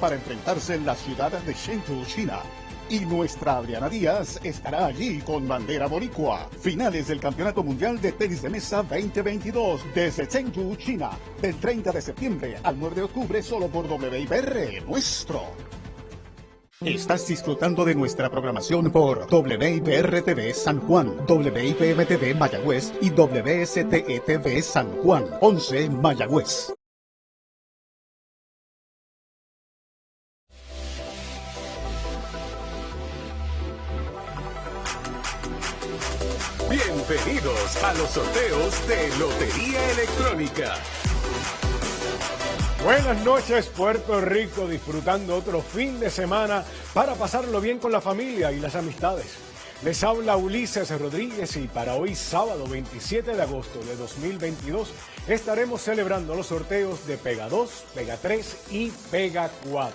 para enfrentarse en la ciudad de Chengdu, China. Y nuestra Adriana Díaz estará allí con bandera boricua. Finales del Campeonato Mundial de Tenis de Mesa 2022 desde Chengdu, China. Del 30 de septiembre al 9 de octubre solo por WIPR nuestro. Estás disfrutando de nuestra programación por WIPR-TV San Juan, WIPM-TV Mayagüez y WSTE-TV San Juan, 11 Mayagüez. Bienvenidos a los sorteos de Lotería Electrónica. Buenas noches Puerto Rico, disfrutando otro fin de semana para pasarlo bien con la familia y las amistades. Les habla Ulises Rodríguez y para hoy sábado 27 de agosto de 2022 estaremos celebrando los sorteos de Pega 2, Pega 3 y Pega 4,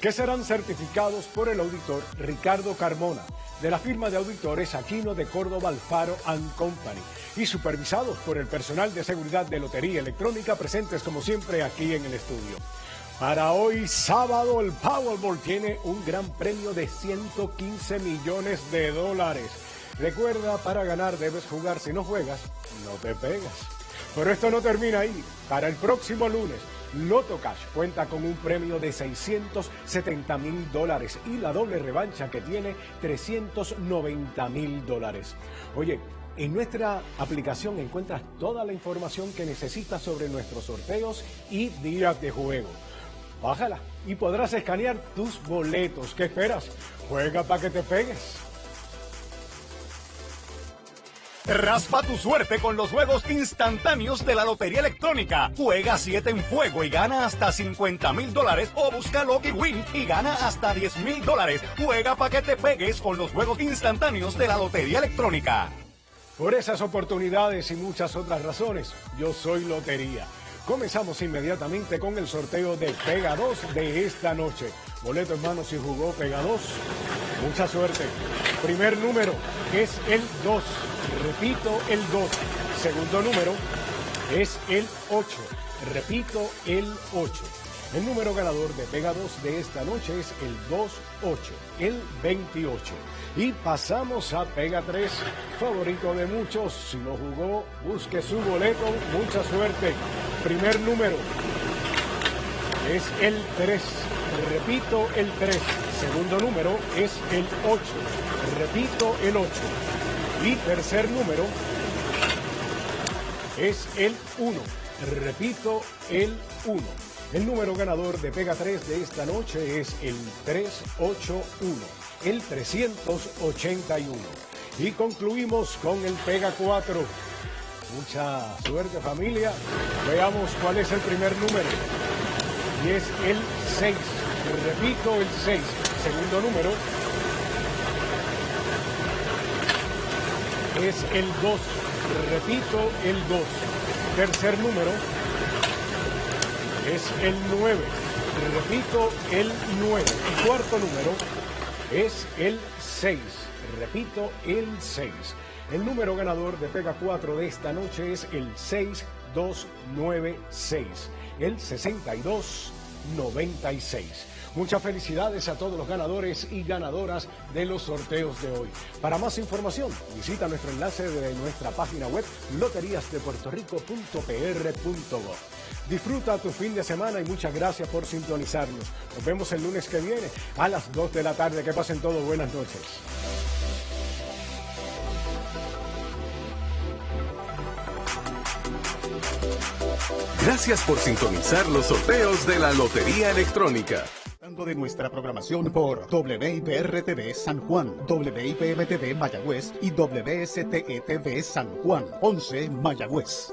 que serán certificados por el auditor Ricardo Carmona de la firma de auditores Aquino de Córdoba Alfaro Company y supervisados por el personal de seguridad de Lotería Electrónica presentes como siempre aquí en el estudio. Para hoy sábado el Powerball tiene un gran premio de 115 millones de dólares. Recuerda, para ganar debes jugar, si no juegas, no te pegas. Pero esto no termina ahí. Para el próximo lunes Loto Cash cuenta con un premio de 670 mil dólares y la doble revancha que tiene 390 mil dólares. Oye, en nuestra aplicación encuentras toda la información que necesitas sobre nuestros sorteos y días de juego. Bájala y podrás escanear tus boletos. ¿Qué esperas? Juega para que te pegues. Raspa tu suerte con los juegos instantáneos de la Lotería Electrónica. Juega 7 en fuego y gana hasta 50 mil dólares o busca Lucky Win y gana hasta 10 mil dólares. Juega para que te pegues con los juegos instantáneos de la Lotería Electrónica. Por esas oportunidades y muchas otras razones, yo soy Lotería. Comenzamos inmediatamente con el sorteo de Pega 2 de esta noche. Boleto en mano si jugó Pega 2. Mucha suerte. Primer número es el 2. Repito, el 2. Segundo número es el 8. Repito, el 8. El número ganador de Pega 2 de esta noche es el 2-8, el 28. Y pasamos a Pega 3, favorito de muchos. Si no jugó, busque su boleto. Mucha suerte. Primer número es el 3. Repito, el 3. Segundo número es el 8. Repito, el 8. Y tercer número es el 1. Repito, el 1. El número ganador de Pega 3 de esta noche es el 381, el 381. Y concluimos con el Pega 4. Mucha suerte familia. Veamos cuál es el primer número. Y es el 6. Repito, el 6. Segundo número es el 2. Repito, el 2. Tercer número es el 9. Repito, el 9. Y cuarto número es el 6. Repito, el 6. El número ganador de Pega 4 de esta noche es el 6296. El 6296. Muchas felicidades a todos los ganadores y ganadoras de los sorteos de hoy. Para más información, visita nuestro enlace de nuestra página web loteriasdepuertorico.pr.gov. Disfruta tu fin de semana y muchas gracias por sintonizarnos. Nos vemos el lunes que viene a las 2 de la tarde. Que pasen todos buenas noches. Gracias por sintonizar los sorteos de la Lotería Electrónica de nuestra programación por WIPR-TV San Juan, WIPM-TV Mayagüez y WSTE-TV San Juan, 11 Mayagüez.